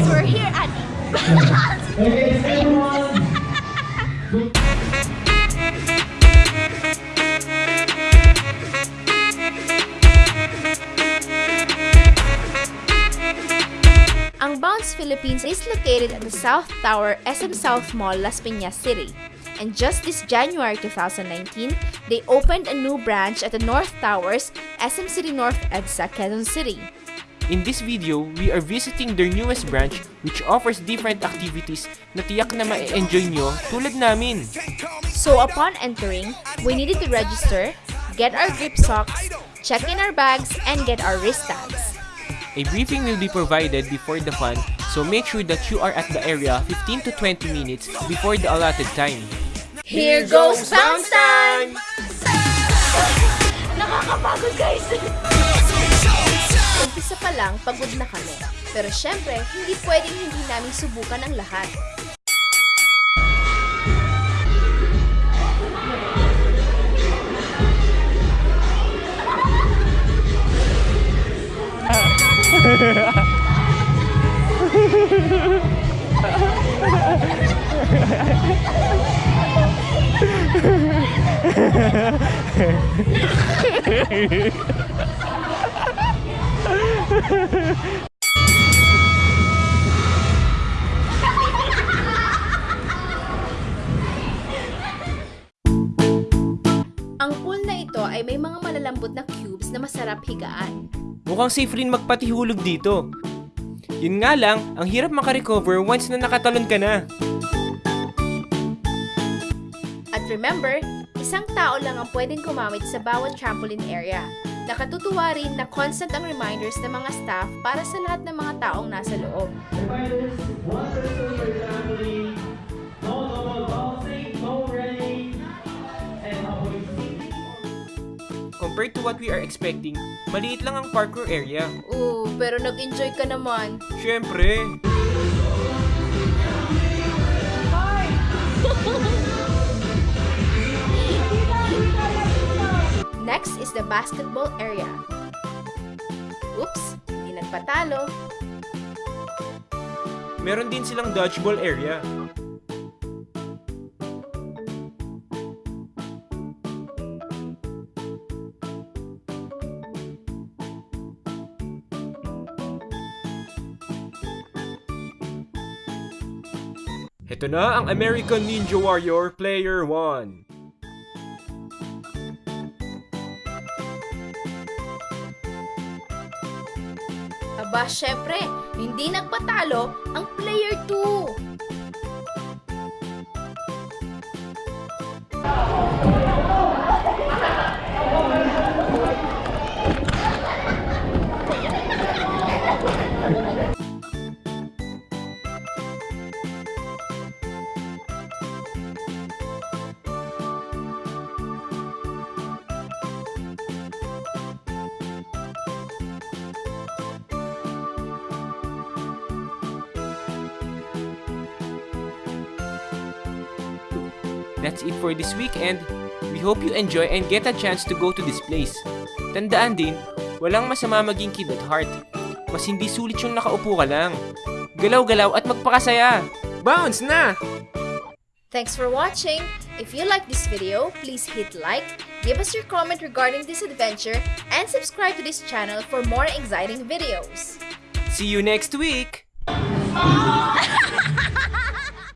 guys, we're here at. Ang Bounce Philippines is located at the South Tower SM South Mall, Las Piñas City. And just this January 2019, they opened a new branch at the North Towers, SM City North EDSA, Quezon City. In this video, we are visiting their newest branch which offers different activities na tiyak na ma-enjoy nyo tulad namin. So upon entering, we needed to register, get our grip socks, check in our bags, and get our wristbands. A briefing will be provided before the fun, so make sure that you are at the area 15 to 20 minutes before the allotted time. Here goes bounce time! Nakakapagod guys! Umpisa pa lang, pagod na kami. Pero syempre, hindi pwedeng hindi namin subukan ang lahat. Ang pool na ito ay may mga malalambot na cubes na masarap higaan. Mukhang safe rin magpatihulog dito. Yun nga lang, ang hirap makarecover once na nakatalon ka na. At remember, isang tao lang ang pwedeng gumamit sa bawat trampoline area. Nakatutuwa rin na constant ang reminders ng mga staff para sa lahat ng mga taong nasa loob. Reminders, one person per family. No normal bouncing, no running, and avoid seating. Compared to what we are expecting, maliit lang ang parkour area. Oo, pero nag-enjoy ka naman. Siyempre, basketball area. Oops, hindi nagpatalo. meron din silang dodgeball area. Ito na ang American Ninja Warrior Player 1. Aba, syempre, hindi nagpatalo ang player 2. That's it for this weekend. We hope you enjoy and get a chance to go to this place. Tandaan din, walang masama maging kid at heart. Mas hindi sulit yung nakaupo ka lang. Galaw-galaw at magpakasaya. Bounce na! Thanks for watching. If you like this video, please hit like, give us your comment regarding this adventure, and subscribe to this channel for more exciting videos. See you next week! Ah!